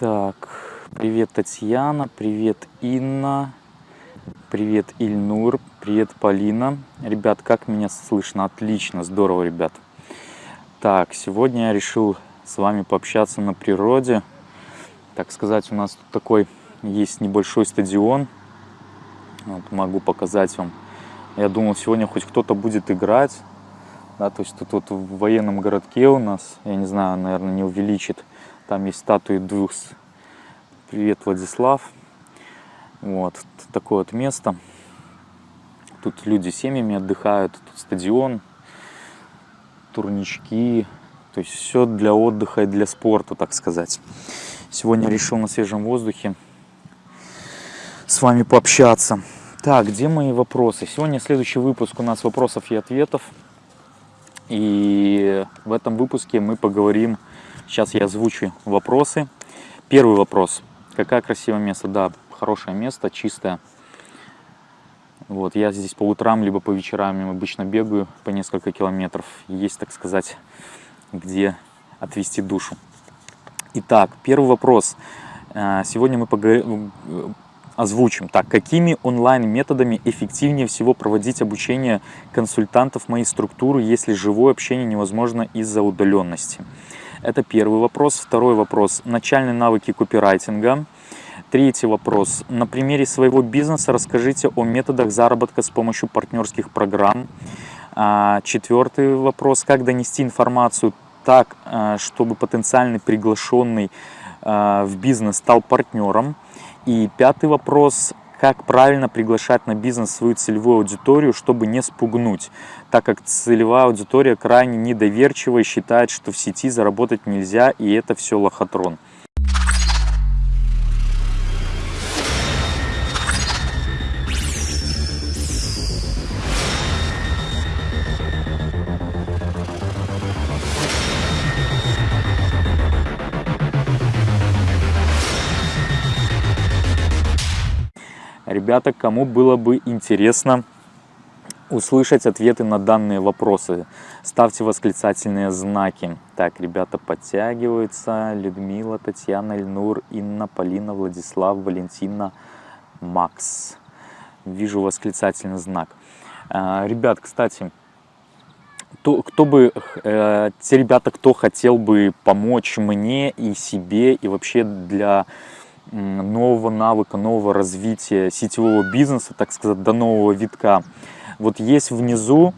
Так, привет, Татьяна, привет, Инна, привет, Ильнур, привет, Полина. Ребят, как меня слышно? Отлично, здорово, ребят. Так, сегодня я решил с вами пообщаться на природе. Так сказать, у нас тут такой есть небольшой стадион. Вот, могу показать вам. Я думал, сегодня хоть кто-то будет играть. Да, то есть тут вот в военном городке у нас, я не знаю, наверное, не увеличит там есть статуи двух. Привет, Владислав. Вот, такое вот место. Тут люди семьями отдыхают, тут стадион, турнички. То есть все для отдыха и для спорта, так сказать. Сегодня решил на свежем воздухе с вами пообщаться. Так, где мои вопросы? Сегодня следующий выпуск у нас вопросов и ответов. И в этом выпуске мы поговорим Сейчас я озвучу вопросы. Первый вопрос. Какое красивое место? Да, хорошее место, чистое. Вот, я здесь по утрам, либо по вечерам обычно бегаю по несколько километров. Есть, так сказать, где отвести душу. Итак, первый вопрос. Э, сегодня мы поговорим, озвучим. Так, какими онлайн-методами эффективнее всего проводить обучение консультантов моей структуры, если живое общение невозможно из-за удаленности? Это первый вопрос. Второй вопрос. Начальные навыки копирайтинга. Третий вопрос. На примере своего бизнеса расскажите о методах заработка с помощью партнерских программ. А, четвертый вопрос. Как донести информацию так, а, чтобы потенциальный приглашенный а, в бизнес стал партнером. И пятый вопрос как правильно приглашать на бизнес свою целевую аудиторию, чтобы не спугнуть, так как целевая аудитория крайне недоверчива и считает, что в сети заработать нельзя, и это все лохотрон. Ребята, кому было бы интересно услышать ответы на данные вопросы, ставьте восклицательные знаки. Так, ребята подтягиваются. Людмила, Татьяна, Ильнур, Инна, Полина, Владислав, Валентина, Макс. Вижу восклицательный знак. А, ребят, кстати, кто, кто бы, э, те ребята, кто хотел бы помочь мне и себе, и вообще для нового навыка, нового развития сетевого бизнеса, так сказать, до нового витка. Вот есть внизу,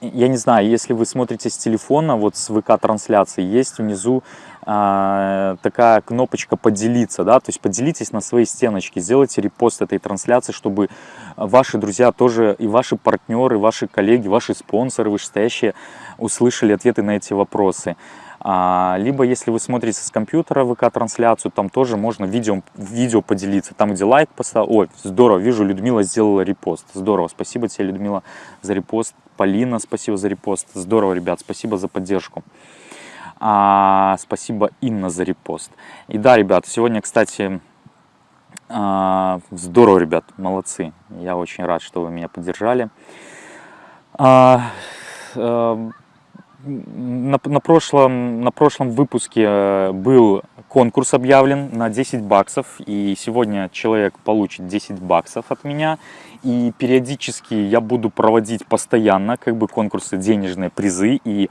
я не знаю, если вы смотрите с телефона, вот с ВК-трансляции, есть внизу э, такая кнопочка «Поделиться», да, то есть поделитесь на своей стеночке, сделайте репост этой трансляции, чтобы ваши друзья тоже, и ваши партнеры, ваши коллеги, ваши спонсоры вышестоящие услышали ответы на эти вопросы. А, либо, если вы смотрите с компьютера ВК-трансляцию, там тоже можно видео, видео поделиться. Там, где лайк поставил. Ой, здорово, вижу, Людмила сделала репост. Здорово, спасибо тебе, Людмила, за репост. Полина, спасибо за репост. Здорово, ребят, спасибо за поддержку. А, спасибо, Инна, за репост. И да, ребят, сегодня, кстати, а, здорово, ребят, молодцы. Я очень рад, что вы меня поддержали. А, а, на, на, прошлом, на прошлом выпуске э, был конкурс объявлен на 10 баксов, и сегодня человек получит 10 баксов от меня. И периодически я буду проводить постоянно как бы конкурсы, денежные призы, и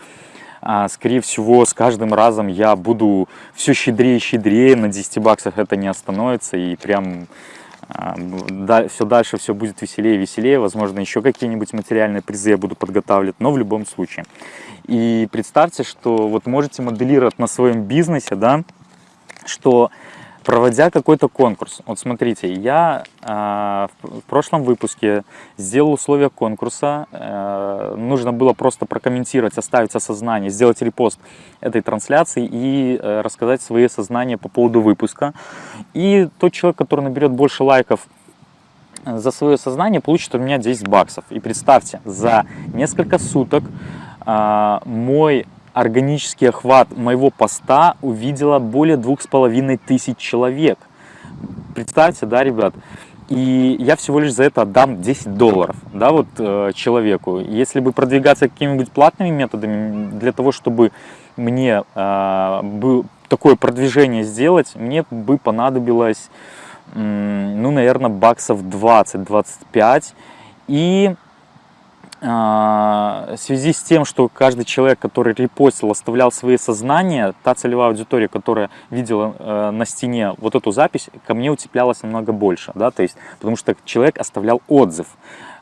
а, скорее всего с каждым разом я буду все щедрее и щедрее, на 10 баксах это не остановится, и прям все дальше все будет веселее и веселее, возможно, еще какие-нибудь материальные призы я буду подготавливать, но в любом случае. И представьте, что вот можете моделировать на своем бизнесе, да, что проводя какой-то конкурс, вот смотрите, я э, в прошлом выпуске сделал условия конкурса, э, нужно было просто прокомментировать, оставить осознание, сделать репост этой трансляции и э, рассказать свои сознания по поводу выпуска. И тот человек, который наберет больше лайков за свое сознание, получит у меня 10 баксов. И представьте, за несколько суток э, мой органический охват моего поста увидела более двух с половиной тысяч человек. Представьте, да, ребят? И я всего лишь за это отдам 10 долларов, да, вот э, человеку. Если бы продвигаться какими-нибудь платными методами для того, чтобы мне э, был, такое продвижение сделать, мне бы понадобилось, ну, наверное, баксов 20-25. И в связи с тем, что каждый человек, который репостил, оставлял свои сознания, та целевая аудитория, которая видела э, на стене вот эту запись, ко мне утеплялась намного больше, да, то есть, потому что человек оставлял отзыв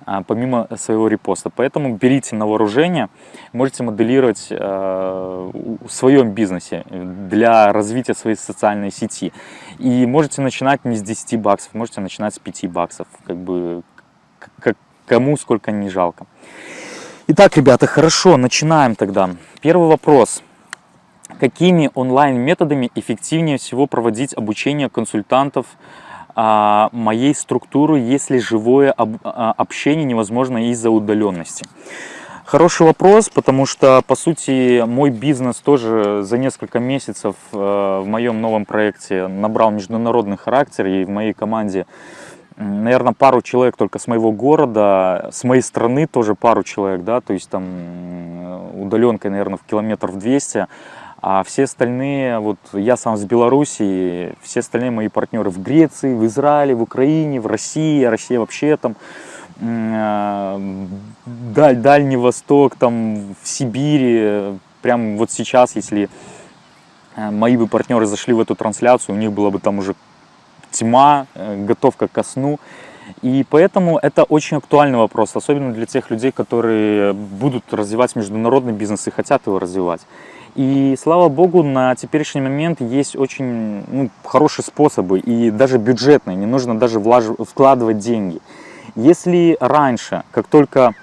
а, помимо своего репоста. Поэтому берите на вооружение, можете моделировать э, в своем бизнесе для развития своей социальной сети. И можете начинать не с 10 баксов, можете начинать с 5 баксов, как бы как, кому сколько не жалко. Итак, ребята, хорошо, начинаем тогда. Первый вопрос. Какими онлайн-методами эффективнее всего проводить обучение консультантов а, моей структуры, если живое об, а, общение невозможно из-за удаленности? Хороший вопрос, потому что, по сути, мой бизнес тоже за несколько месяцев э, в моем новом проекте набрал международный характер, и в моей команде наверное, пару человек только с моего города, с моей страны тоже пару человек, да, то есть там удаленкой, наверное, в километров 200, а все остальные, вот я сам с Беларуси, все остальные мои партнеры в Греции, в Израиле, в Украине, в России, Россия вообще там, э, даль, Дальний Восток, там в Сибири, прям вот сейчас, если э, мои бы партнеры зашли в эту трансляцию, у них было бы там уже тьма, э, готовка ко сну. И поэтому это очень актуальный вопрос, особенно для тех людей, которые будут развивать международный бизнес и хотят его развивать. И слава богу, на теперешний момент есть очень ну, хорошие способы и даже бюджетные, не нужно даже влаж... вкладывать деньги. Если раньше, как только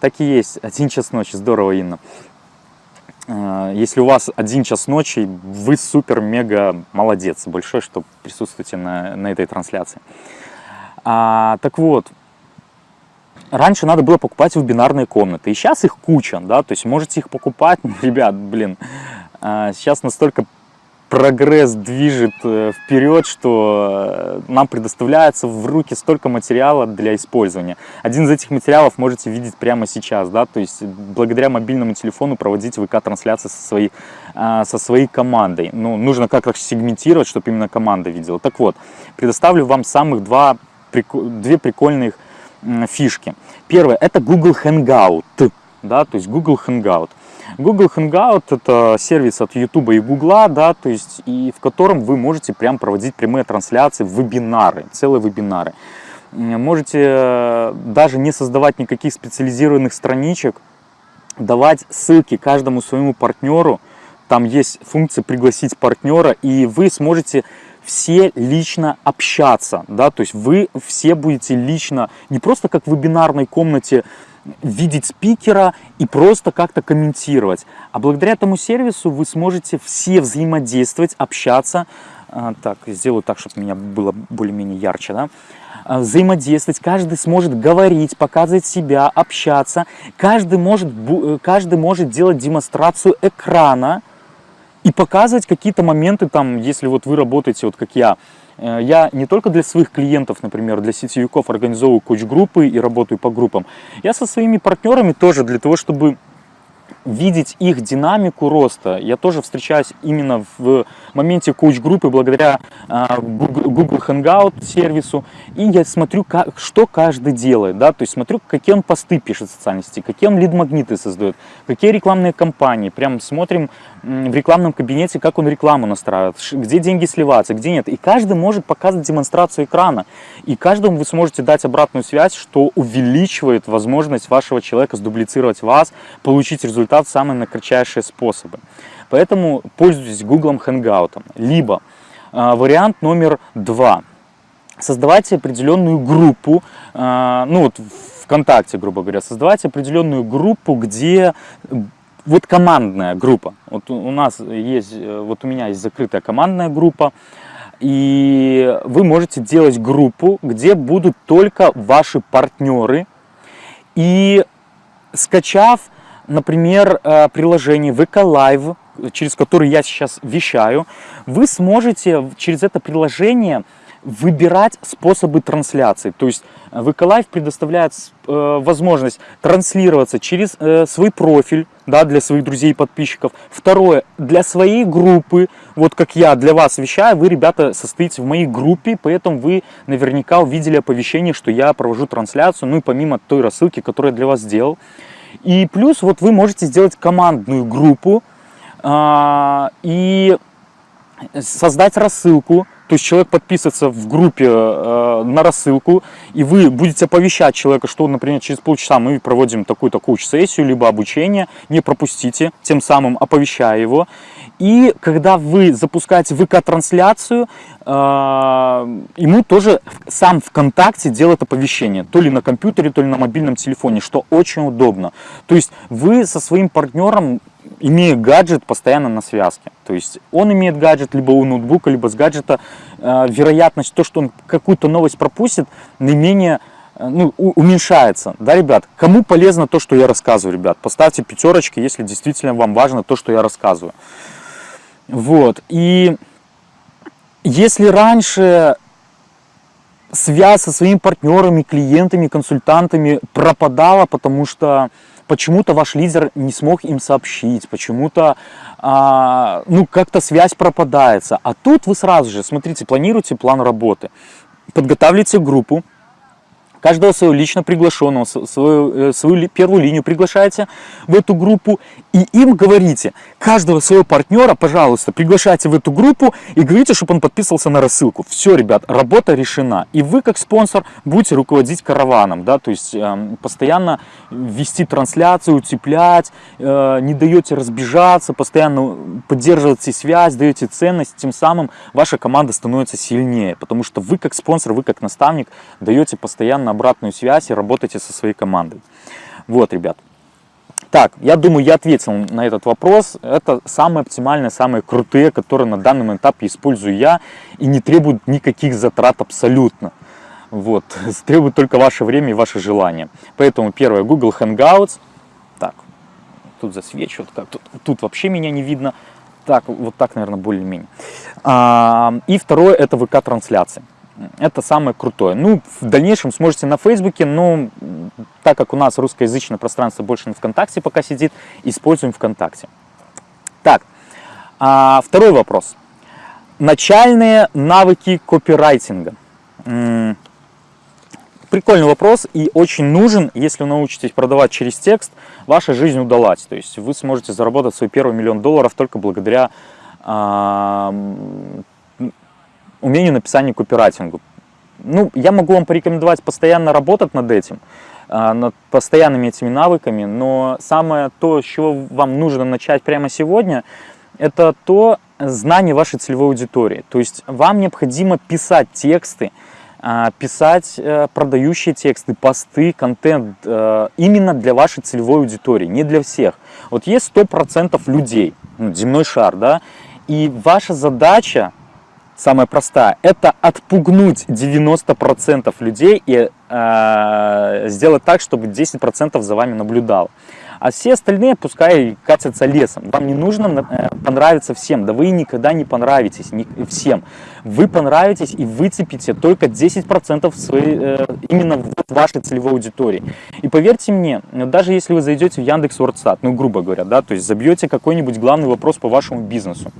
так и есть, один час ночи, здорово, Инна, если у вас один час ночи, вы супер-мега молодец. Большой, что присутствуете на, на этой трансляции. А, так вот, раньше надо было покупать вебинарные комнаты. И сейчас их куча, да, то есть можете их покупать. Ребят, блин, а, сейчас настолько прогресс движет э, вперед, что э, нам предоставляется в руки столько материала для использования. Один из этих материалов можете видеть прямо сейчас, да, то есть благодаря мобильному телефону проводить ВК-трансляции со своей, а, со своей командой. Ну, нужно как-то сегментировать, чтобы именно команда видела. Так вот, предоставлю вам самых два, две прикольных фишки. Первое, это Google Hangout, да, то есть Google Hangout. Google Hangout это сервис от YouTube и Google, да, то есть и в котором вы можете прям проводить прямые трансляции, вебинары, целые вебинары. Можете э, даже не создавать никаких специализированных страничек, давать ссылки каждому своему партнеру. Там есть функция пригласить партнера, и вы сможете все лично общаться, да, то есть вы все будете лично, не просто как в вебинарной комнате видеть спикера и просто как-то комментировать. А благодаря этому сервису вы сможете все взаимодействовать, общаться. А, так, сделаю так, чтобы меня было более-менее ярче. Да? А, взаимодействовать, каждый сможет говорить, показывать себя, общаться. Каждый может, э, каждый может делать демонстрацию экрана и показывать какие-то моменты, там, если вот вы работаете, вот как я, я не только для своих клиентов, например, для сетевиков организовываю коуч-группы и работаю по группам. Я со своими партнерами тоже для того, чтобы видеть их динамику роста. Я тоже встречаюсь именно в моменте коуч-группы благодаря а, Google Hangout сервису. И я смотрю, что каждый делает. Да? То есть смотрю, какие он посты пишет в социальной сети, какие он лид-магниты создает, какие рекламные кампании. Прям смотрим в рекламном кабинете, как он рекламу настраивает, где деньги сливаться, где нет. И каждый может показывать демонстрацию экрана. И каждому вы сможете дать обратную связь, что увеличивает возможность вашего человека сдублицировать вас, получить результат в самые кратчайшие способы. Поэтому пользуйтесь Google Hangout. Либо э, вариант номер два. Создавайте определенную группу, э, ну вот ВКонтакте, грубо говоря, создавайте определенную группу, где вот командная группа. Вот у нас есть, э, вот у меня есть закрытая командная группа, и вы можете делать группу, где будут только ваши партнеры. И скачав, например, э, приложение VK Live, через которое я сейчас вещаю, вы сможете через это приложение выбирать способы трансляции. То есть VK Live предоставляет э, возможность транслироваться через э, свой профиль, да, для своих друзей и подписчиков. Второе, для своей группы, вот как я для вас вещаю, вы, ребята, состоите в моей группе, поэтому вы наверняка увидели оповещение, что я провожу трансляцию, ну и помимо той рассылки, которую я для вас сделал. И плюс вот вы можете сделать командную группу э, и создать рассылку, то есть человек подписывается в группе э, на рассылку, и вы будете оповещать человека, что, например, через полчаса мы проводим такую-то коуч-сессию, либо обучение, не пропустите, тем самым оповещая его. И когда вы запускаете ВК-трансляцию, э, ему тоже сам ВКонтакте делает оповещение, то ли на компьютере, то ли на мобильном телефоне, что очень удобно. То есть вы со своим партнером имея гаджет постоянно на связке. То есть он имеет гаджет либо у ноутбука, либо с гаджета. Э, вероятность, то, что он какую-то новость пропустит, наименее э, ну, уменьшается. Да, ребят? Кому полезно то, что я рассказываю, ребят? Поставьте пятерочки, если действительно вам важно то, что я рассказываю. Вот. И если раньше связь со своими партнерами, клиентами, консультантами пропадала, потому что почему-то ваш лидер не смог им сообщить, почему-то а, ну как-то связь пропадается. А тут вы сразу же, смотрите, планируете план работы, подготавливаете группу, каждого своего лично приглашенного, свою, э, свою первую линию приглашаете в эту группу и им говорите, каждого своего партнера, пожалуйста, приглашайте в эту группу и говорите, чтобы он подписывался на рассылку. Все, ребят, работа решена. И вы, как спонсор, будете руководить караваном, да, то есть э, постоянно вести трансляцию, утеплять, э, не даете разбежаться, постоянно поддерживаете связь, даете ценность, тем самым ваша команда становится сильнее, потому что вы, как спонсор, вы, как наставник, даете постоянно обратную связь и работаете со своей командой. Вот, ребят. Так, я думаю, я ответил на этот вопрос. Это самые оптимальные, самые крутые, которые на данном этапе использую я и не требуют никаких затрат абсолютно. Вот, требует только ваше время и ваше желание. Поэтому первое, Google Hangouts. Так, тут засвечу, вот как тут, тут вообще меня не видно. Так, вот так, наверное, более-менее. А, и второе, это ВК-трансляции это самое крутое. Ну, в дальнейшем сможете на Фейсбуке, но так как у нас русскоязычное пространство больше на ВКонтакте пока сидит, используем ВКонтакте. Так, а, второй вопрос. Начальные навыки копирайтинга. Прикольный вопрос и очень нужен, если научитесь продавать через текст, ваша жизнь удалась. То есть вы сможете заработать свой первый миллион долларов только благодаря а, умению написания копирайтингу. Ну, я могу вам порекомендовать постоянно работать над этим, а, над постоянными этими навыками, но самое то, с чего вам нужно начать прямо сегодня, это то знание вашей целевой аудитории. То есть вам необходимо писать тексты, а, писать э, продающие тексты, посты, контент э, именно для вашей целевой аудитории, не для всех. Вот есть 100% людей, ну, земной шар, да, и ваша задача самая простая, это отпугнуть 90% людей и э, сделать так, чтобы 10% за вами наблюдал. А все остальные пускай катятся лесом. Вам не нужно э, понравиться всем, да вы никогда не понравитесь не, всем. Вы понравитесь и выцепите только 10% своей, э, именно в вашей целевой аудитории. И поверьте мне, даже если вы зайдете в Яндекс Вордстат, ну грубо говоря, да, то есть забьете какой-нибудь главный вопрос по вашему бизнесу,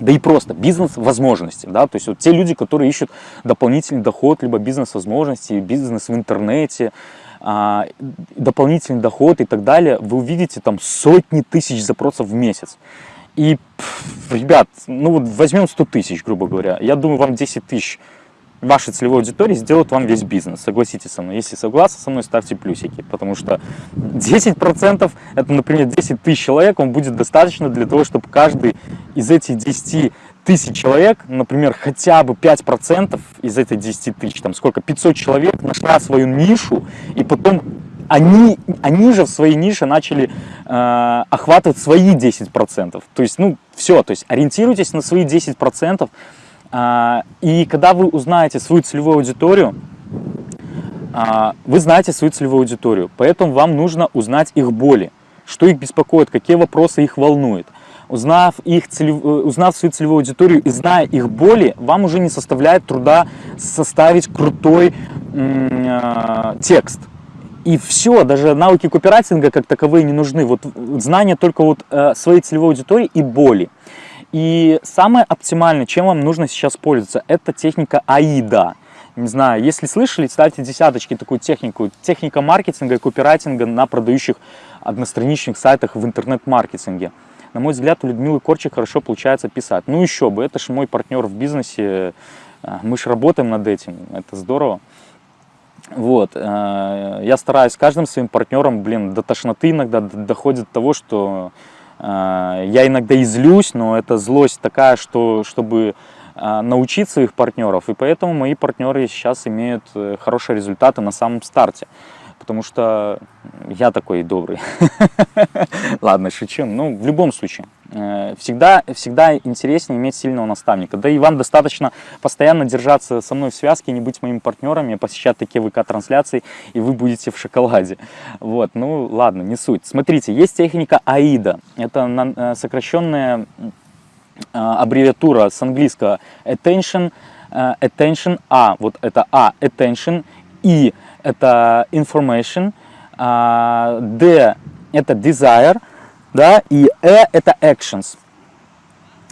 да и просто бизнес-возможности, да, то есть вот те люди, которые ищут дополнительный доход, либо бизнес-возможности, бизнес в интернете, а, дополнительный доход и так далее, вы увидите там сотни тысяч запросов в месяц. И, ребят, ну вот возьмем 100 тысяч, грубо говоря, я думаю, вам 10 тысяч вашей целевой аудитории сделают вам весь бизнес. Согласитесь со мной. Если согласны со мной, ставьте плюсики. Потому что 10% это, например, 10 тысяч человек, он будет достаточно для того, чтобы каждый из этих 10 тысяч человек, например, хотя бы 5% из этой 10 тысяч, там сколько, 500 человек нашла свою нишу, и потом они, они же в своей нише начали э, охватывать свои 10%. То есть, ну, все, то есть ориентируйтесь на свои 10%, а, и когда вы узнаете свою целевую аудиторию, а, вы знаете свою целевую аудиторию, поэтому вам нужно узнать их боли, что их беспокоит, какие вопросы их волнуют. узнав, их целев... Э, узнав свою целевую аудиторию и зная их боли, вам уже не составляет труда составить крутой э, текст. И все, даже навыки копирайтинга как таковые не нужны. Вот знание только вот э, своей целевой аудитории и боли. И самое оптимальное, чем вам нужно сейчас пользоваться, это техника АИДа. Не знаю, если слышали, ставьте десяточки такую технику. Техника маркетинга и копирайтинга на продающих одностраничных сайтах в интернет-маркетинге. На мой взгляд, у Людмилы Корчик хорошо получается писать. Ну еще бы, это же мой партнер в бизнесе, э, мы же работаем над этим, это здорово. Вот, э, я стараюсь каждым своим партнером, блин, до тошноты иногда доходит до того, что я иногда излюсь, но это злость такая, что чтобы научить своих партнеров, и поэтому мои партнеры сейчас имеют хорошие результаты на самом старте потому что я такой добрый. Ладно, шучу. Ну, в любом случае, э, всегда, всегда интереснее иметь сильного наставника. Да и вам достаточно постоянно держаться со мной в связке, не быть моими партнерами, посещать такие ВК-трансляции, и вы будете в шоколаде. Вот, ну, ладно, не суть. Смотрите, есть техника АИДа. Это э, сокращенная э, аббревиатура с английского attention, attention, А, вот это А, attention, И, это information, а, D это desire, да, и E это actions.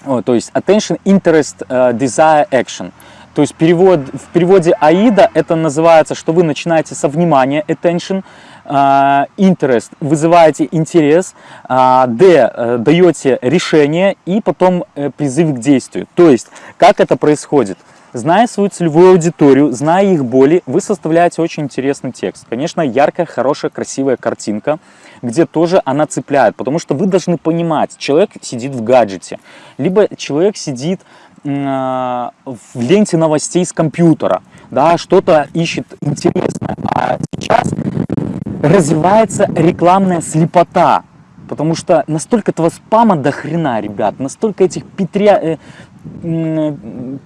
О, то есть attention, interest, uh, desire, action. То есть перевод, в переводе AIDA это называется, что вы начинаете со внимания, attention, uh, interest, вызываете интерес, D, uh, даете решение и потом призыв к действию. То есть, как это происходит? Зная свою целевую аудиторию, зная их боли, вы составляете очень интересный текст. Конечно, яркая, хорошая, красивая картинка, где тоже она цепляет, потому что вы должны понимать, человек сидит в гаджете, либо человек сидит э, в ленте новостей с компьютера, да, что-то ищет интересное. А сейчас развивается рекламная слепота, потому что настолько этого спама до хрена, ребят, настолько этих петря... Э,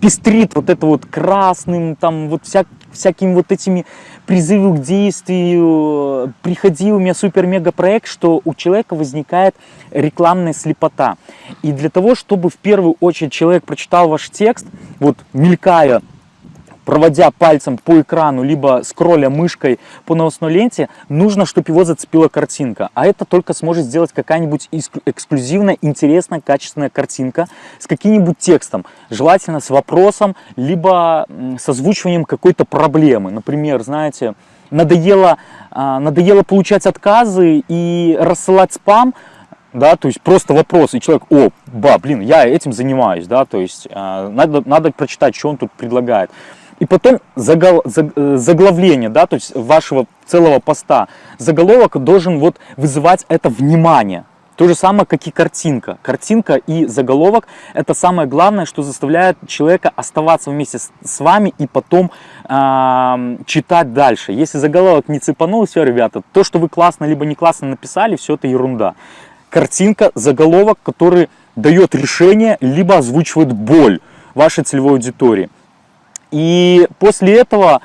пестрит вот это вот красным, там вот вся, всякими вот этими призывы к действию, приходи у меня супер-мега проект, что у человека возникает рекламная слепота. И для того, чтобы в первую очередь человек прочитал ваш текст, вот мелькая проводя пальцем по экрану, либо скролля мышкой по новостной ленте, нужно, чтобы его зацепила картинка. А это только сможет сделать какая-нибудь эксклюзивная, интересная, качественная картинка с каким-нибудь текстом. Желательно с вопросом, либо с озвучиванием какой-то проблемы. Например, знаете, надоело, а, надоело получать отказы и рассылать спам, да, то есть просто вопрос, и человек, о, ба, блин, я этим занимаюсь, да, то есть э, надо, надо прочитать, что он тут предлагает. И потом загол, э, заглавление, да, то есть вашего целого поста. Заголовок должен вот вызывать это внимание. То же самое, как и картинка. Картинка и заголовок – это самое главное, что заставляет человека оставаться вместе с вами и потом э, читать дальше. Если заголовок не цепанул, все, ребята, то, что вы классно либо не классно написали, все это ерунда. Картинка, заголовок, который дает решение, либо озвучивает боль вашей целевой аудитории. И после этого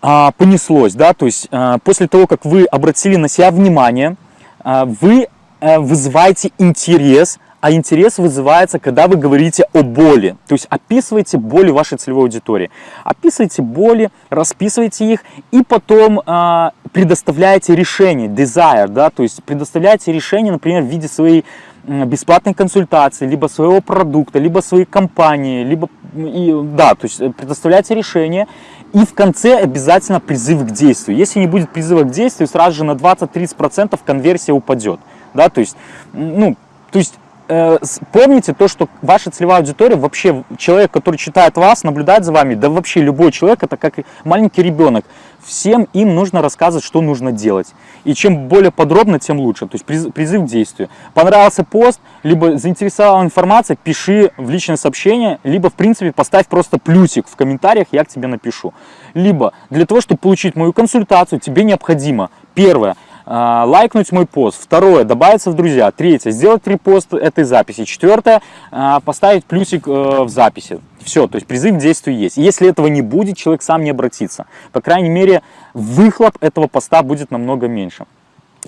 а, понеслось, да, то есть а, после того, как вы обратили на себя внимание, а, вы а, вызываете интерес, а интерес вызывается, когда вы говорите о боли. То есть описывайте боли вашей целевой аудитории. Описывайте боли, расписывайте их и потом а, предоставляете решение, desire, да, то есть предоставляете решение, например, в виде своей бесплатной консультации, либо своего продукта, либо своей компании, либо, и, да, то есть предоставляйте решение, и в конце обязательно призыв к действию. Если не будет призыва к действию, сразу же на 20-30% конверсия упадет, да, то есть, ну, то есть Э, помните то, что ваша целевая аудитория, вообще человек, который читает вас, наблюдает за вами, да вообще любой человек, это как маленький ребенок. Всем им нужно рассказывать, что нужно делать. И чем более подробно, тем лучше. То есть призыв к действию. Понравился пост, либо заинтересовала информация, пиши в личное сообщение, либо в принципе поставь просто плюсик в комментариях, я к тебе напишу. Либо для того, чтобы получить мою консультацию, тебе необходимо, первое, лайкнуть мой пост. Второе, добавиться в друзья. Третье, сделать репост этой записи. Четвертое, а, поставить плюсик э, в записи. Все, то есть призыв к действию есть. Если этого не будет, человек сам не обратится. По крайней мере, выхлоп этого поста будет намного меньше.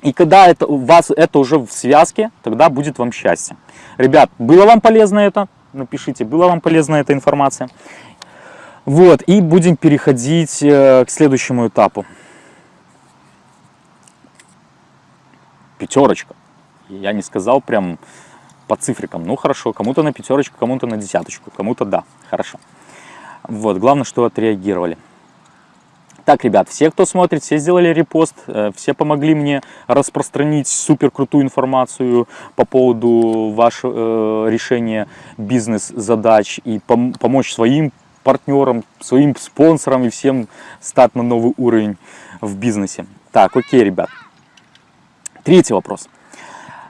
И когда это, у вас это уже в связке, тогда будет вам счастье. Ребят, было вам полезно это? Напишите, была вам полезна эта информация? Вот, и будем переходить э, к следующему этапу. Пятерочка. Я не сказал прям по цифрикам. Ну хорошо, кому-то на пятерочку, кому-то на десяточку, кому-то да, хорошо. Вот, главное, что отреагировали. Так, ребят, все, кто смотрит, все сделали репост, э, все помогли мне распространить супер крутую информацию по поводу вашего э, решения бизнес-задач и пом помочь своим партнерам, своим спонсорам и всем стать на новый уровень в бизнесе. Так, окей, ребят. Третий вопрос.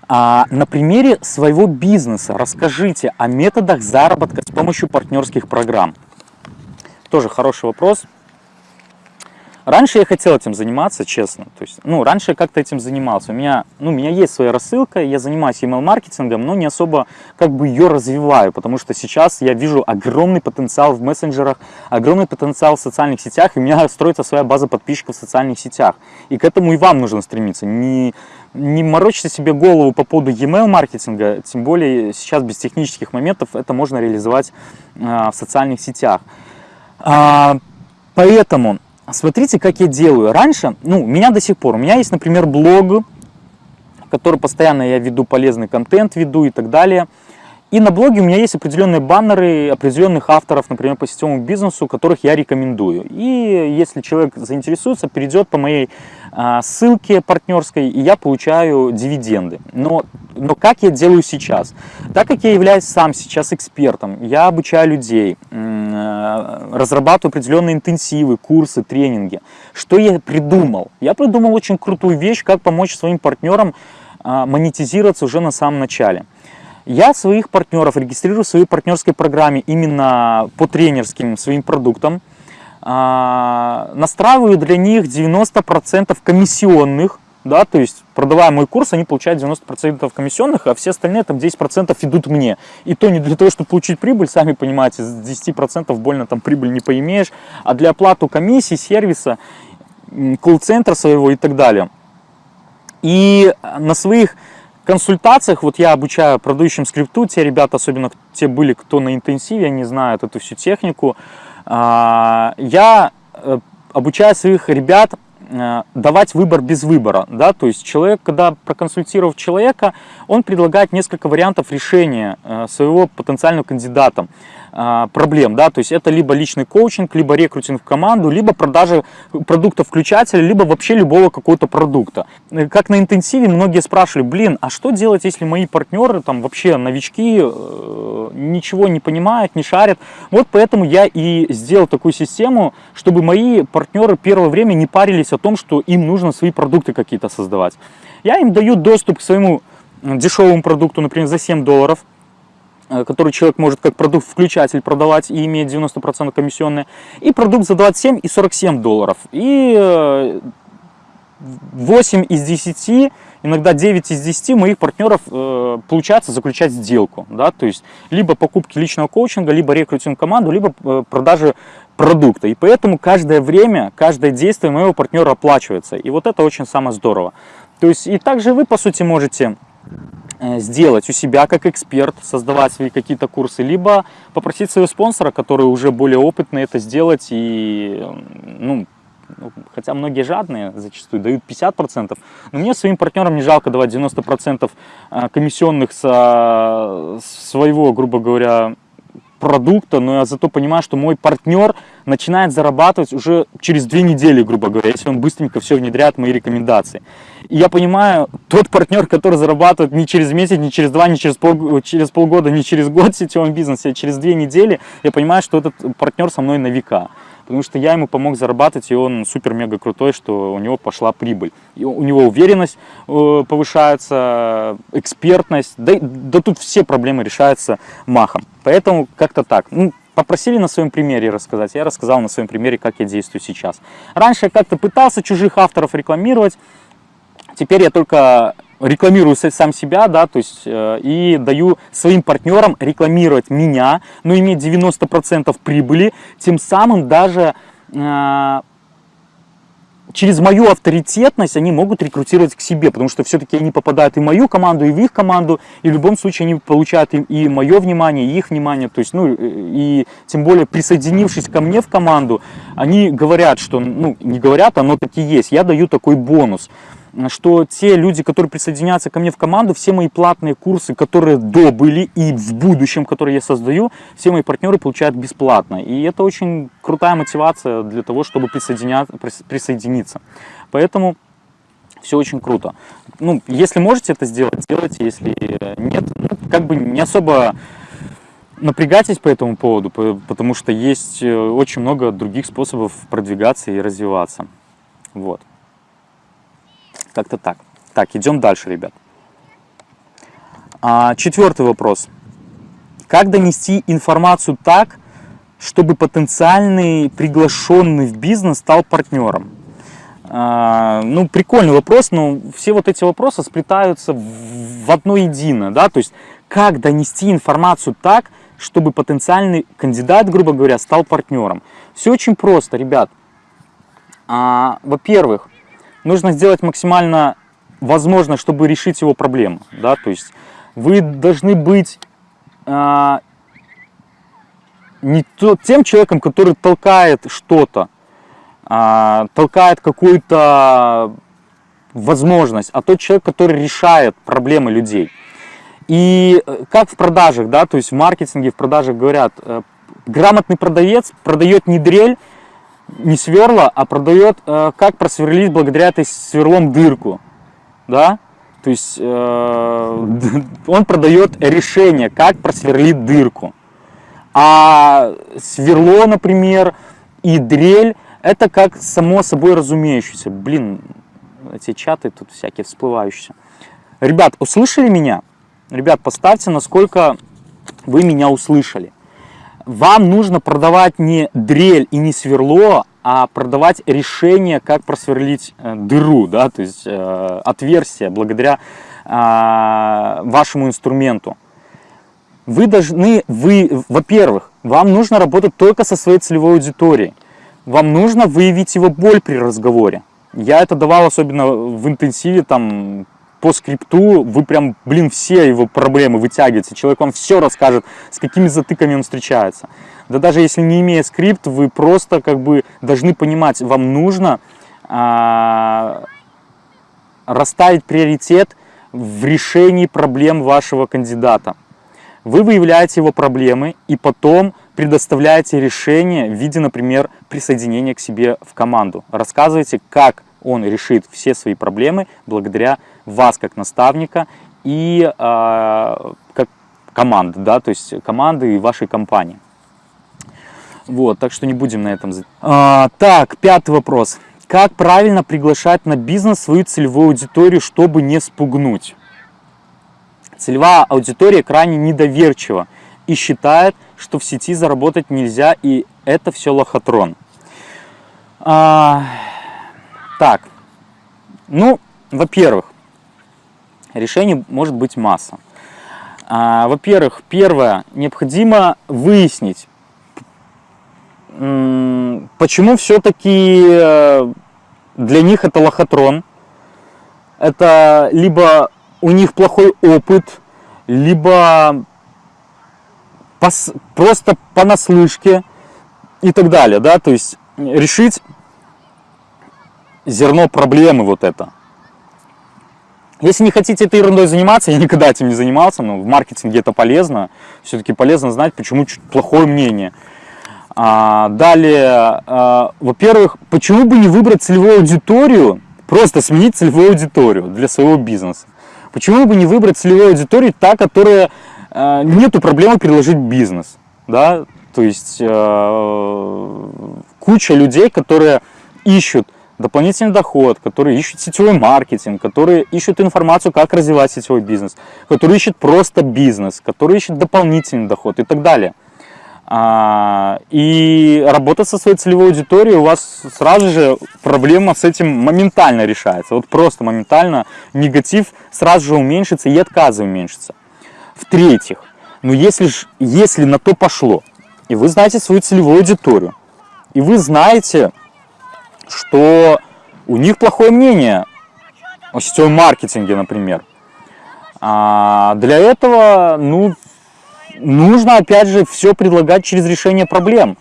А, на примере своего бизнеса расскажите о методах заработка с помощью партнерских программ. Тоже хороший вопрос. Раньше я хотел этим заниматься, честно. То есть, ну, раньше я как-то этим занимался. У меня, ну, у меня есть своя рассылка, я занимаюсь email-маркетингом, но не особо как бы ее развиваю, потому что сейчас я вижу огромный потенциал в мессенджерах, огромный потенциал в социальных сетях, и у меня строится своя база подписчиков в социальных сетях. И к этому и вам нужно стремиться. Не, не морочьте себе голову по поводу email-маркетинга, тем более сейчас без технических моментов это можно реализовать а, в социальных сетях. А, поэтому смотрите, как я делаю. Раньше, ну, у меня до сих пор, у меня есть, например, блог, который постоянно я веду полезный контент, веду и так далее. И на блоге у меня есть определенные баннеры определенных авторов, например, по сетевому бизнесу, которых я рекомендую. И если человек заинтересуется, перейдет по моей а, ссылке партнерской, и я получаю дивиденды. Но, но как я делаю сейчас? Так как я являюсь сам сейчас экспертом, я обучаю людей, а, разрабатываю определенные интенсивы, курсы, тренинги. Что я придумал? Я придумал очень крутую вещь, как помочь своим партнерам а, монетизироваться уже на самом начале. Я своих партнеров регистрирую в своей партнерской программе именно по тренерским своим продуктам. А, настраиваю для них 90% комиссионных, да, то есть продавая мой курс, они получают 90% комиссионных, а все остальные там 10% идут мне. И то не для того, чтобы получить прибыль, сами понимаете, с 10% больно там прибыль не поимеешь, а для оплаты комиссии, сервиса, колл-центра своего и так далее. И на своих консультациях, вот я обучаю продающим скрипту, те ребята, особенно те были, кто на интенсиве, они знают эту всю технику, я э, обучаю своих ребят э, давать выбор без выбора, да, то есть человек, когда проконсультировав человека, он предлагает несколько вариантов решения э, своего потенциального кандидата. А, проблем, да, то есть это либо личный коучинг, либо рекрутинг в команду, либо продажа продукта включателя, либо вообще любого какого-то продукта. Э, как на интенсиве многие спрашивали, блин, а что делать, если мои партнеры, там вообще новички, э, ничего не понимают, не шарят. Вот поэтому я и сделал такую систему, чтобы мои партнеры первое время не парились о том, что им нужно свои продукты какие-то создавать. Я им даю доступ к своему дешевому продукту, например, за 7 долларов, который человек может как продукт-включатель продавать и иметь 90% комиссионные, и продукт за 27 и 47 долларов. И 8 э, из 10, иногда 9 из 10 моих партнеров э, получается заключать сделку. Да? То есть либо покупки личного коучинга, либо рекрутинг команду, либо продажи продукта. И поэтому каждое время, каждое действие моего партнера оплачивается. И вот это очень самое здорово. То есть и также вы, по сути, можете Э, сделать у себя как эксперт, создавать свои какие-то курсы, либо попросить своего спонсора, который уже более опытный это сделать и, ну хотя многие жадные зачастую дают 50%, но мне своим партнерам не жалко давать 90% э, комиссионных со своего, грубо говоря, продукта, но я зато понимаю, что мой партнер начинает зарабатывать уже через две недели, грубо говоря, если он быстренько все внедряет мои рекомендации. И я понимаю, тот партнер, который зарабатывает не через месяц, не через два, не через, пол, через полгода, не через год в сетевом бизнесе, а через две недели, я понимаю, что этот партнер со мной на века потому что я ему помог зарабатывать, и он супер-мега крутой, что у него пошла прибыль. И у него уверенность э, повышается, экспертность, да, да тут все проблемы решаются махом. Поэтому как-то так. Ну, попросили на своем примере рассказать, я рассказал на своем примере, как я действую сейчас. Раньше я как-то пытался чужих авторов рекламировать, теперь я только рекламирую сам себя, да, то есть э, и даю своим партнерам рекламировать меня, но иметь 90% прибыли, тем самым даже э, через мою авторитетность они могут рекрутировать к себе, потому что все-таки они попадают и в мою команду, и в их команду, и в любом случае они получают и, и мое внимание, и их внимание, то есть, ну, и тем более присоединившись ко мне в команду, они говорят, что, ну, не говорят, оно таки есть, я даю такой бонус что те люди, которые присоединятся ко мне в команду, все мои платные курсы, которые до были и в будущем, которые я создаю, все мои партнеры получают бесплатно. И это очень крутая мотивация для того, чтобы присоединиться. Поэтому все очень круто. Ну, если можете это сделать, сделайте. Если нет, ну, как бы не особо напрягайтесь по этому поводу, потому что есть э, очень много других способов продвигаться и развиваться. Вот. Как-то так. Так, идем дальше, ребят. А, четвертый вопрос. Как донести информацию так, чтобы потенциальный приглашенный в бизнес стал партнером? А, ну, прикольный вопрос, но все вот эти вопросы сплетаются в одно единое, да, то есть как донести информацию так, чтобы потенциальный кандидат, грубо говоря, стал партнером. Все очень просто, ребят. А, Во-первых, нужно сделать максимально возможно, чтобы решить его проблему. Да? То есть вы должны быть а, не тот, тем человеком, который толкает что-то, а, толкает какую-то возможность, а тот человек, который решает проблемы людей. И э, как в продажах, да, то есть в маркетинге, в продажах говорят, э, грамотный продавец продает не дрель, не сверла, а продает, э, как просверлить благодаря этой сверлом дырку. Да? То есть э, он продает решение, как просверлить дырку. А сверло, например, и дрель, это как само собой разумеющееся. Блин, эти чаты тут всякие всплывающие. Ребят, услышали меня? Ребят, поставьте, насколько вы меня услышали вам нужно продавать не дрель и не сверло, а продавать решение, как просверлить э, дыру, да, то есть э, отверстие благодаря э, вашему инструменту. Вы должны, вы, во-первых, вам нужно работать только со своей целевой аудиторией. Вам нужно выявить его боль при разговоре. Я это давал особенно в интенсиве там по скрипту вы прям, блин, все его проблемы вытягиваете. Человек вам все расскажет, с какими затыками он встречается. Да даже если не имея скрипт, вы просто как бы должны понимать, вам нужно а, расставить приоритет в решении проблем вашего кандидата. Вы выявляете его проблемы и потом предоставляете решение в виде, например, присоединения к себе в команду. Рассказывайте, как он решит все свои проблемы благодаря вас как наставника и э, как команды, да, то есть команды и вашей компании. Вот, так что не будем на этом. А, так, пятый вопрос. Как правильно приглашать на бизнес свою целевую аудиторию, чтобы не спугнуть? Целевая аудитория крайне недоверчива и считает, что в сети заработать нельзя, и это все лохотрон. А, так, ну, во-первых, решений может быть масса. А, Во-первых, первое, необходимо выяснить, почему все-таки э, для них это лохотрон. Это либо у них плохой опыт, либо пос, просто понаслышке и так далее. Да? То есть решить зерно проблемы вот это. Если не хотите этой ерундой заниматься, я никогда этим не занимался, но в маркетинге это полезно. Все-таки полезно знать, почему плохое мнение. А, далее, а, во-первых, почему бы не выбрать целевую аудиторию, просто сменить целевую аудиторию для своего бизнеса. Почему бы не выбрать целевую аудиторию, та, которая а, нету проблемы переложить бизнес. Да? То есть а, куча людей, которые ищут дополнительный доход, которые ищут сетевой маркетинг, которые ищут информацию, как развивать сетевой бизнес, которые ищут просто бизнес, которые ищут дополнительный доход и так далее. А, и работать со своей целевой аудиторией, у вас сразу же проблема с этим моментально решается. Вот просто моментально негатив сразу же уменьшится и отказы уменьшится. В-третьих, ну если, если на то пошло, и вы знаете свою целевую аудиторию, и вы знаете, что у них плохое мнение о сетевом маркетинге, например. А для этого, ну, нужно, опять же, все предлагать через решение проблем.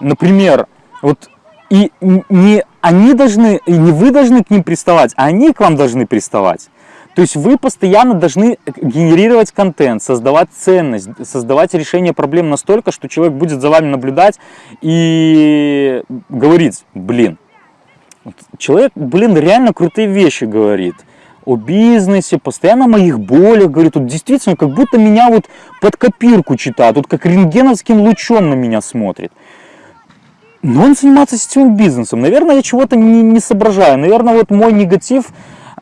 Например, вот и не они должны, и не вы должны к ним приставать, а они к вам должны приставать. То есть вы постоянно должны генерировать контент, создавать ценность, создавать решение проблем настолько, что человек будет за вами наблюдать и говорить, блин, человек, блин, реально крутые вещи говорит о бизнесе, постоянно о моих болях, говорит, вот действительно, как будто меня вот под копирку читает, вот как рентгеновским лучом на меня смотрит. Но он занимается сетевым бизнесом. Наверное, я чего-то не, не соображаю. Наверное, вот мой негатив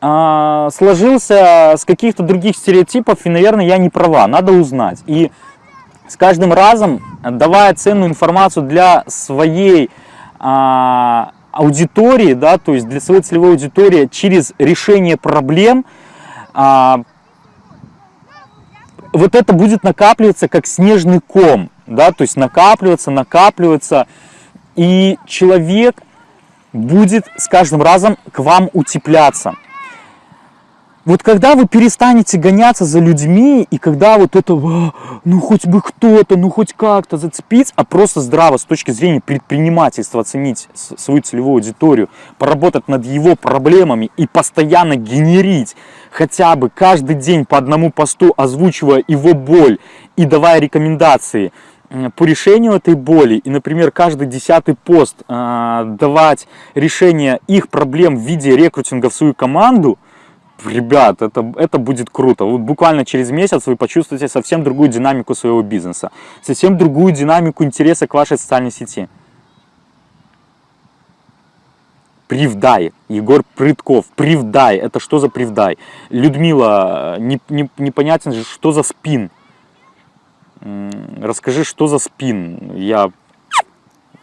а, сложился с каких-то других стереотипов, и, наверное, я не права. Надо узнать. И с каждым разом, давая ценную информацию для своей а, аудитории, да, то есть для своей целевой аудитории через решение проблем, а, вот это будет накапливаться как снежный ком, да, то есть накапливаться, накапливаться, и человек будет с каждым разом к вам утепляться. Вот когда вы перестанете гоняться за людьми, и когда вот это, ну хоть бы кто-то, ну хоть как-то зацепить, а просто здраво с точки зрения предпринимательства оценить свою целевую аудиторию, поработать над его проблемами и постоянно генерить хотя бы каждый день по одному посту, озвучивая его боль и давая рекомендации – по решению этой боли и, например, каждый десятый пост э, давать решение их проблем в виде рекрутинга в свою команду, ребят, это, это будет круто. Вот буквально через месяц вы почувствуете совсем другую динамику своего бизнеса, совсем другую динамику интереса к вашей социальной сети. Привдай, Егор Прытков, Привдай, это что за Привдай? Людмила, не, не, непонятен, что за спин? Расскажи, что за спин? Я,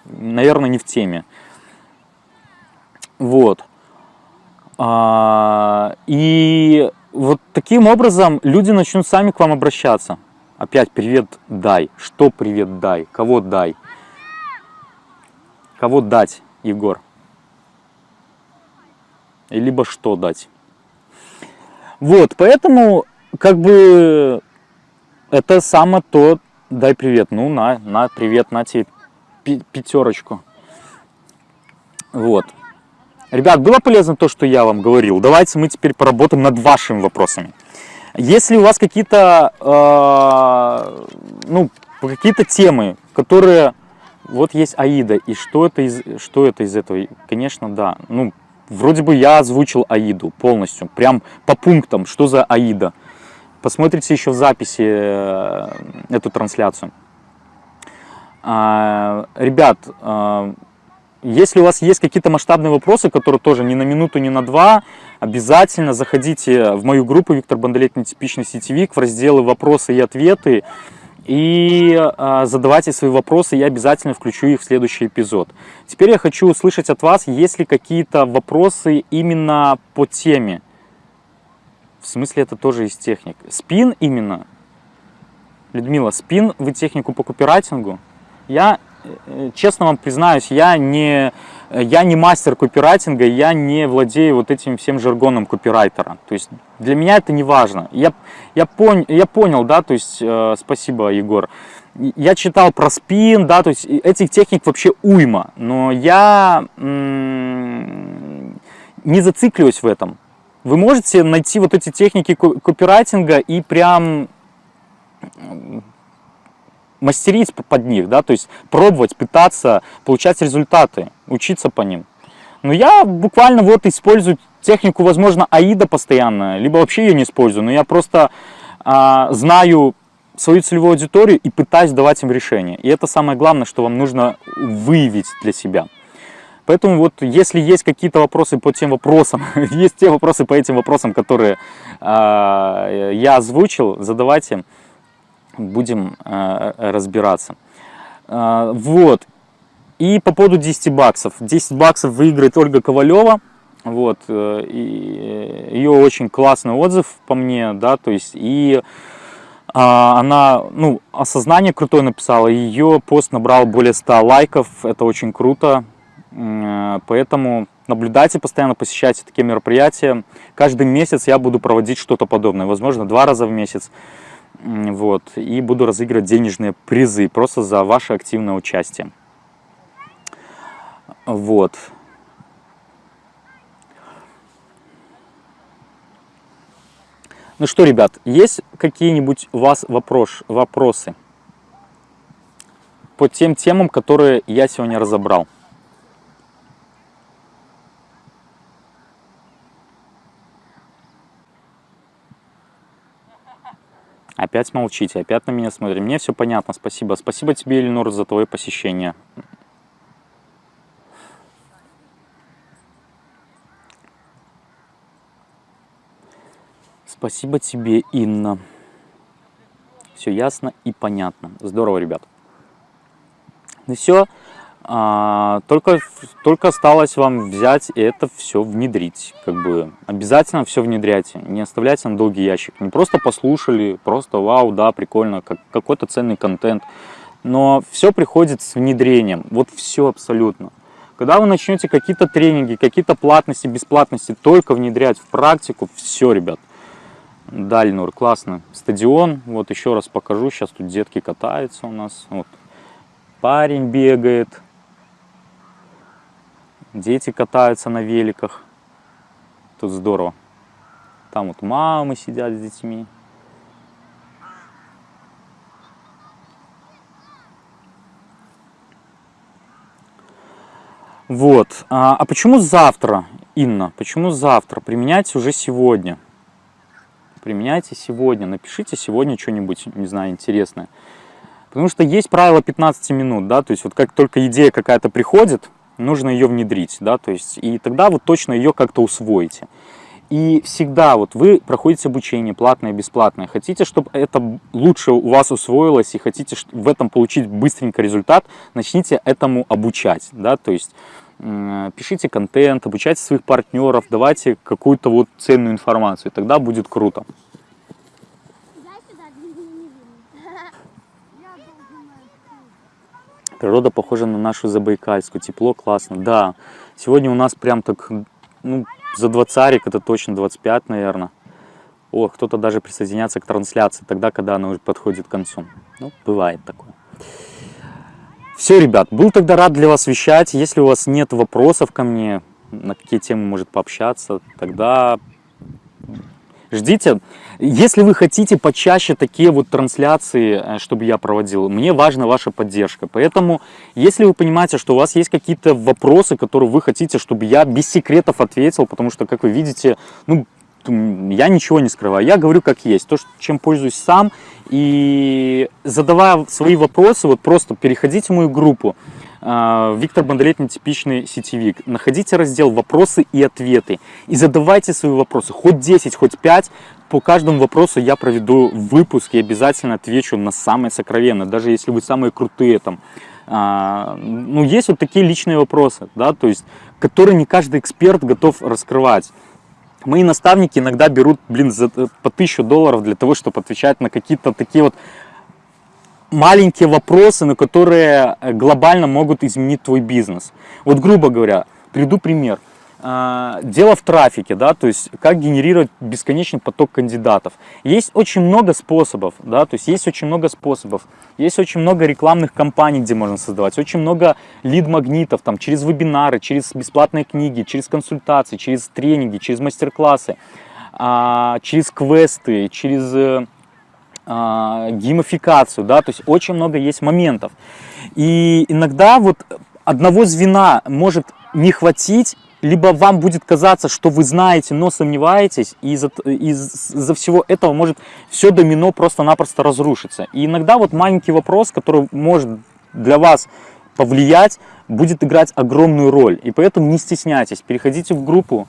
наверное, не в теме. Вот. А, и вот таким образом люди начнут сами к вам обращаться. Опять привет дай. Что привет дай? Кого дай? Кого дать, Егор? Либо что дать? Вот, поэтому как бы это самое то, дай привет, ну на, на привет, на тебе пятерочку. Вот. Ребят, было полезно то, что я вам говорил. Давайте мы теперь поработаем над вашими вопросами. Если у вас какие-то, э, ну, какие-то темы, которые, вот есть Аида, и что это из, что это из этого? Конечно, да. Ну, вроде бы я озвучил Аиду полностью, прям по пунктам, что за Аида. Посмотрите еще в записи э, эту трансляцию. А, ребят, а, если у вас есть какие-то масштабные вопросы, которые тоже ни на минуту, ни на два, обязательно заходите в мою группу «Виктор Бондолет. Нетипичный сетевик» в разделы «Вопросы и ответы» и а, задавайте свои вопросы, я обязательно включу их в следующий эпизод. Теперь я хочу услышать от вас, есть ли какие-то вопросы именно по теме. В смысле, это тоже из техник. Спин именно. Людмила, спин вы технику по копирайтингу? Я, э, честно вам признаюсь, я не, я не мастер копирайтинга, я не владею вот этим всем жаргоном копирайтера. То есть для меня это не важно. Я, я, пон, я понял, да, то есть, э, спасибо, Егор. Я читал про спин, да, то есть этих техник вообще уйма, но я не зацикливаюсь в этом вы можете найти вот эти техники копирайтинга и прям мастерить под них, да, то есть пробовать, пытаться получать результаты, учиться по ним. Но я буквально вот использую технику, возможно, АИДа постоянно, либо вообще ее не использую, но я просто а, знаю свою целевую аудиторию и пытаюсь давать им решение. И это самое главное, что вам нужно выявить для себя. Поэтому вот если есть какие-то вопросы по тем вопросам, есть те вопросы по этим вопросам, которые э, я озвучил, задавайте, будем э, разбираться. Э, вот. И по поводу 10 баксов. 10 баксов выиграет Ольга Ковалева. Вот. Э, и ее очень классный отзыв по мне, да, то есть и она, ну, осознание крутое написала, ее пост набрал более 100 лайков, это очень круто, поэтому наблюдайте постоянно, посещайте такие мероприятия. Каждый месяц я буду проводить что-то подобное, возможно, два раза в месяц. Вот, и буду разыгрывать денежные призы просто за ваше активное участие. Вот. Ну что, ребят, есть какие-нибудь у вас вопрос, вопросы по тем темам, которые я сегодня разобрал? Опять молчите, опять на меня смотрите. Мне все понятно, спасибо. Спасибо тебе, Эленор, за твое посещение. Спасибо тебе, Инна. Все ясно и понятно. Здорово, ребят. Ну все, а, только, только осталось вам взять и это все внедрить. Как бы обязательно все внедряйте, не оставляйте на долгий ящик. Не просто послушали, просто вау, да, прикольно, как, какой-то ценный контент. Но все приходит с внедрением, вот все абсолютно. Когда вы начнете какие-то тренинги, какие-то платности, бесплатности только внедрять в практику, все, ребят, Дальнур, классно. Стадион, вот еще раз покажу, сейчас тут детки катаются у нас. Вот. Парень бегает, дети катаются на великах. Тут здорово. Там вот мамы сидят с детьми. Вот. А, а почему завтра, Инна? Почему завтра? Применять уже сегодня применяйте сегодня, напишите сегодня что-нибудь, не знаю, интересное. Потому что есть правило 15 минут, да, то есть вот как только идея какая-то приходит, нужно ее внедрить, да, то есть и тогда вот точно ее как-то усвоите. И всегда вот вы проходите обучение, платное, бесплатное, хотите, чтобы это лучше у вас усвоилось и хотите в этом получить быстренько результат, начните этому обучать, да, то есть пишите контент, обучайте своих партнеров, давайте какую-то вот ценную информацию, тогда будет круто. Природа похожа на нашу Забайкальскую, тепло, классно. Да, сегодня у нас прям так, ну, за 20 это точно 25, наверное. О, кто-то даже присоединяется к трансляции тогда, когда она уже подходит к концу. Ну, бывает такое. Все, ребят, был тогда рад для вас вещать. Если у вас нет вопросов ко мне, на какие темы может пообщаться, тогда ждите. Если вы хотите почаще такие вот трансляции, э, чтобы я проводил, мне важна ваша поддержка. Поэтому, если вы понимаете, что у вас есть какие-то вопросы, которые вы хотите, чтобы я без секретов ответил, потому что, как вы видите, ну, я ничего не скрываю, я говорю как есть, то, чем пользуюсь сам, и задавая свои вопросы, вот просто переходите в мою группу, Виктор Бондарет типичный сетевик. Находите раздел «Вопросы и ответы» и задавайте свои вопросы, хоть 10, хоть 5. По каждому вопросу я проведу выпуск и обязательно отвечу на самые сокровенные, даже если вы самые крутые там. А, ну, есть вот такие личные вопросы, да, то есть, которые не каждый эксперт готов раскрывать. Мои наставники иногда берут, блин, за, э, по тысячу долларов для того, чтобы отвечать на какие-то такие вот маленькие вопросы, на которые э, глобально могут изменить твой бизнес. Вот, грубо говоря, приду пример – а, дело в трафике, да, то есть как генерировать бесконечный поток кандидатов. Есть очень много способов, да, то есть есть очень много способов. Есть очень много рекламных кампаний, где можно создавать, очень много лид-магнитов, там, через вебинары, через бесплатные книги, через консультации, через тренинги, через мастер-классы, а, через квесты, через э, геймификацию, да, то есть очень много есть моментов. И иногда вот одного звена может не хватить либо вам будет казаться, что вы знаете, но сомневаетесь, и из-за из всего этого может все домино просто-напросто разрушиться. И иногда вот маленький вопрос, который может для вас повлиять, будет играть огромную роль. И поэтому не стесняйтесь, переходите в группу,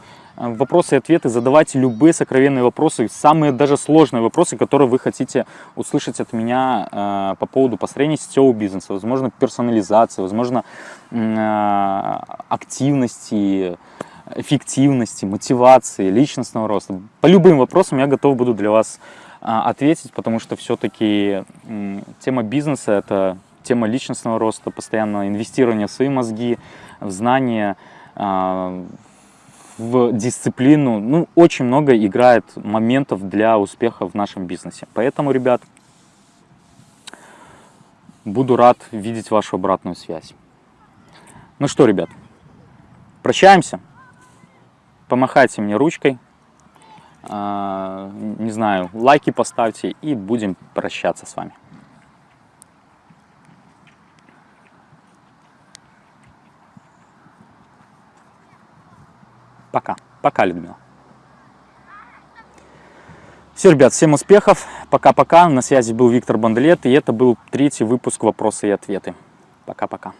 вопросы и ответы, задавайте любые сокровенные вопросы, самые даже сложные вопросы, которые вы хотите услышать от меня э, по поводу построения сетевого бизнеса, возможно, персонализации, возможно, э, активности, эффективности, мотивации, личностного роста. По любым вопросам я готов буду для вас э, ответить, потому что все-таки э, тема бизнеса – это тема личностного роста, постоянного инвестирования в свои мозги, в знания, э, в дисциплину. Ну, очень много играет моментов для успеха в нашем бизнесе. Поэтому, ребят, буду рад видеть вашу обратную связь. Ну что, ребят, прощаемся. Помахайте мне ручкой. А, не знаю, лайки поставьте и будем прощаться с вами. Пока. Пока, Людмила. Все, ребят, всем успехов. Пока-пока. На связи был Виктор Бандлет, и это был третий выпуск «Вопросы и ответы». Пока-пока.